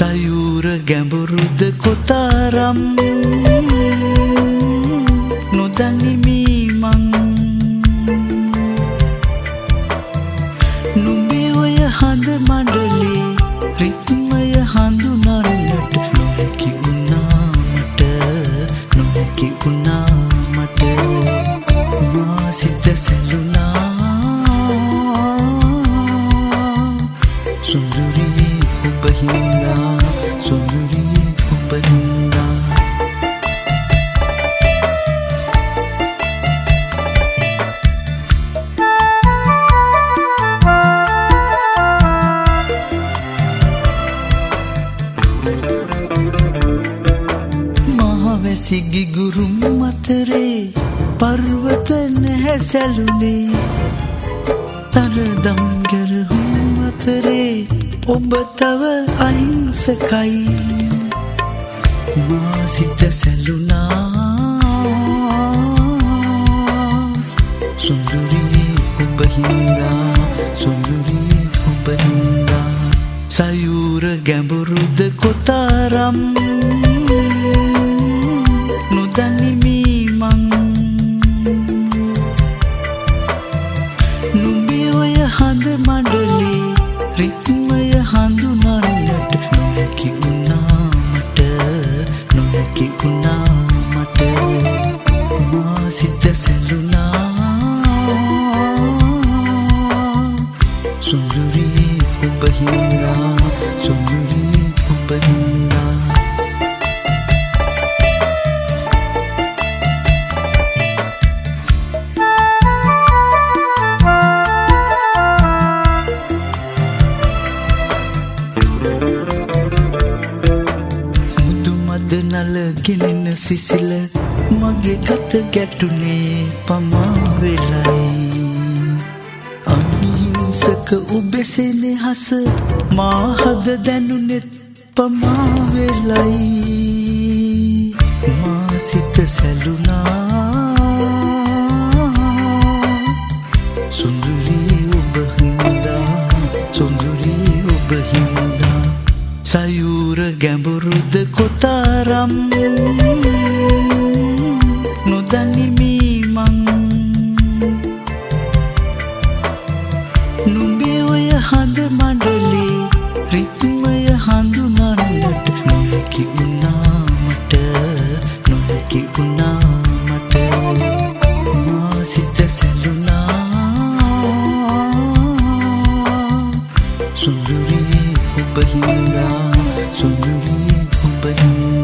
සයුර ගැඹුරුද කොතාරම් නොදනිමීමං නුඹේ ඔය හඳ මඩලේ රිත්මය හඳුනන්නට නොහැකි වුණාමට නොහැකි වුණාමට මා සිත සැලුනා. සුන්දුරී ඔබ හින්දා සුන්දුරී ඔබ හින්දා මහවැසිගි ගුරුම් අතරේ පර්වත නැහැ සැලුනේ. තරදම් ගැරහුම් අතරේ ඔබ තව අහිංසකයි. මා සිත සැලුනා. සුන්දුරී ඔබ හින්දා සුන්දුරී ඔබ හින්දා. සයුර ගැඹුරුද කොතාරම්? නොදනිමීමං නුඹේ ඔය හඳ මඩලේ රිත්මය නොහැකි වුණාමට නලගෙනෙන සිසිල මගේ ගත ගැටුනේ පමාවෙලයි අහිංසක උබෙසෙනෙ හස මාහද දැනුනෙත් පමාවෙලයි මා සිත සැලුනා සයුර ගැඹුරුද කොතාරම්? නොදනිමීමං නුඹේ ඔය හඳ 总有一点防备